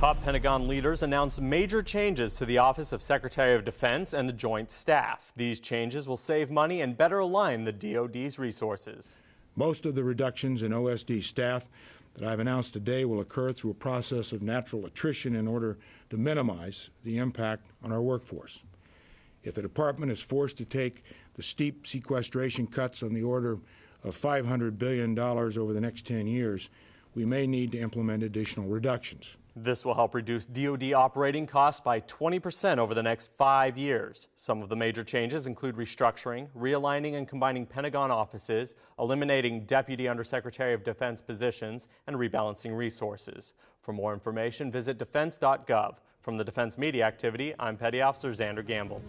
Top Pentagon leaders announced major changes to the Office of Secretary of Defense and the Joint Staff. These changes will save money and better align the DoD's resources. Most of the reductions in OSD staff that I've announced today will occur through a process of natural attrition in order to minimize the impact on our workforce. If the Department is forced to take the steep sequestration cuts on the order of $500 billion over the next 10 years, we may need to implement additional reductions. This will help reduce DoD operating costs by 20% over the next five years. Some of the major changes include restructuring, realigning and combining Pentagon offices, eliminating Deputy Undersecretary of Defense positions, and rebalancing resources. For more information, visit defense.gov. From the Defense Media Activity, I'm Petty Officer Xander Gamble.